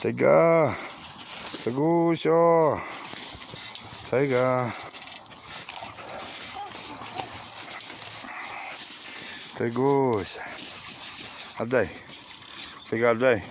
Sega. Segucho. Sega. Segucho. Adai. Sega, adai.